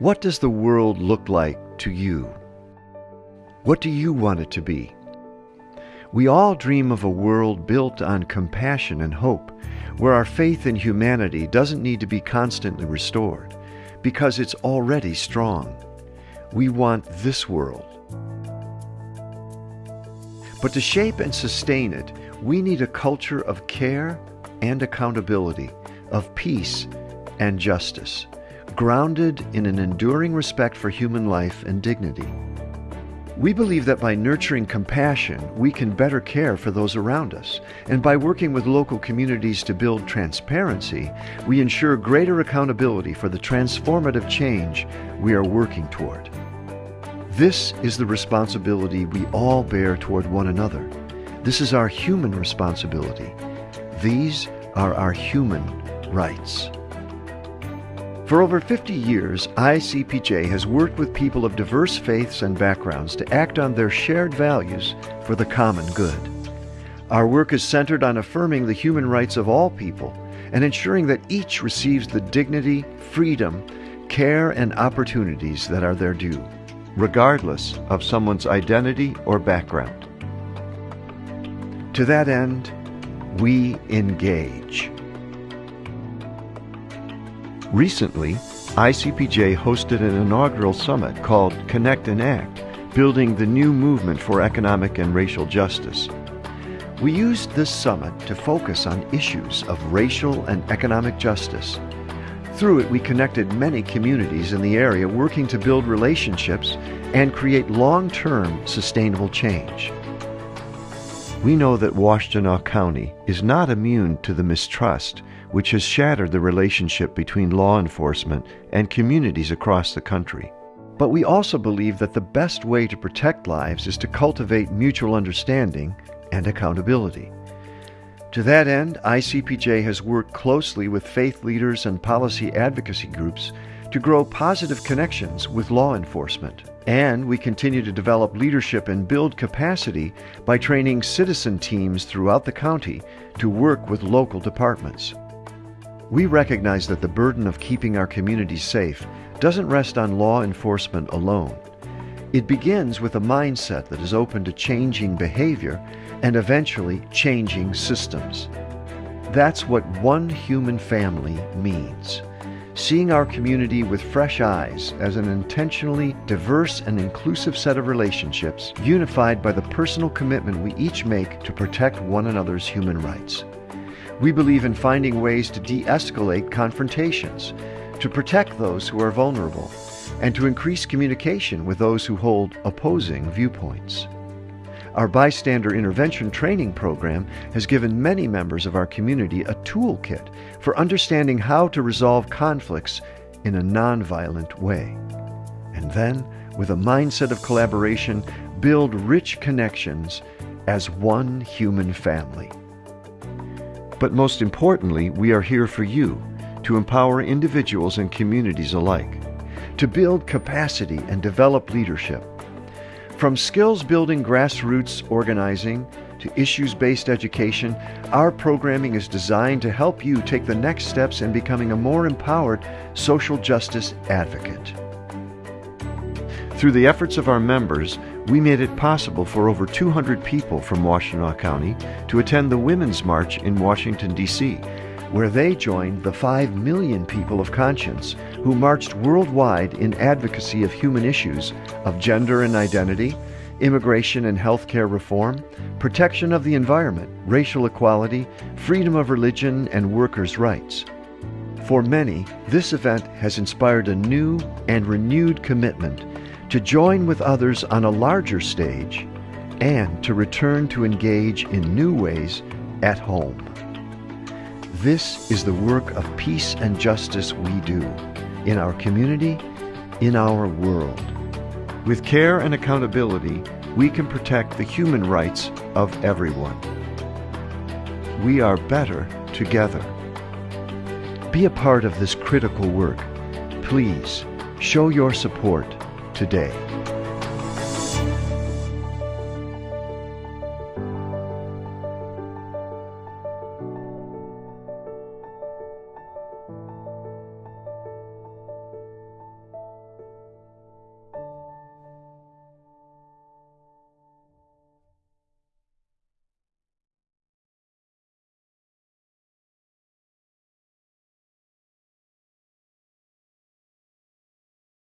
What does the world look like to you? What do you want it to be? We all dream of a world built on compassion and hope, where our faith in humanity doesn't need to be constantly restored, because it's already strong. We want this world. But to shape and sustain it, we need a culture of care and accountability, of peace and justice grounded in an enduring respect for human life and dignity. We believe that by nurturing compassion, we can better care for those around us. And by working with local communities to build transparency, we ensure greater accountability for the transformative change we are working toward. This is the responsibility we all bear toward one another. This is our human responsibility. These are our human rights. For over 50 years, ICPJ has worked with people of diverse faiths and backgrounds to act on their shared values for the common good. Our work is centered on affirming the human rights of all people and ensuring that each receives the dignity, freedom, care, and opportunities that are their due, regardless of someone's identity or background. To that end, we engage. Recently, ICPJ hosted an inaugural summit called Connect and Act, building the new movement for economic and racial justice. We used this summit to focus on issues of racial and economic justice. Through it, we connected many communities in the area working to build relationships and create long-term sustainable change. We know that Washtenaw County is not immune to the mistrust which has shattered the relationship between law enforcement and communities across the country. But we also believe that the best way to protect lives is to cultivate mutual understanding and accountability. To that end, ICPJ has worked closely with faith leaders and policy advocacy groups to grow positive connections with law enforcement. And we continue to develop leadership and build capacity by training citizen teams throughout the county to work with local departments. We recognize that the burden of keeping our communities safe doesn't rest on law enforcement alone. It begins with a mindset that is open to changing behavior and eventually changing systems. That's what one human family means. Seeing our community with fresh eyes as an intentionally diverse and inclusive set of relationships unified by the personal commitment we each make to protect one another's human rights. We believe in finding ways to de escalate confrontations, to protect those who are vulnerable, and to increase communication with those who hold opposing viewpoints. Our bystander intervention training program has given many members of our community a toolkit for understanding how to resolve conflicts in a nonviolent way. And then, with a mindset of collaboration, build rich connections as one human family. But most importantly, we are here for you to empower individuals and communities alike, to build capacity and develop leadership. From skills building grassroots organizing to issues based education, our programming is designed to help you take the next steps in becoming a more empowered social justice advocate. Through the efforts of our members, we made it possible for over 200 people from Washtenaw County to attend the Women's March in Washington, D.C., where they joined the 5 million people of conscience who marched worldwide in advocacy of human issues of gender and identity, immigration and healthcare reform, protection of the environment, racial equality, freedom of religion, and workers' rights. For many, this event has inspired a new and renewed commitment to join with others on a larger stage, and to return to engage in new ways at home. This is the work of peace and justice we do in our community, in our world. With care and accountability, we can protect the human rights of everyone. We are better together. Be a part of this critical work. Please show your support today.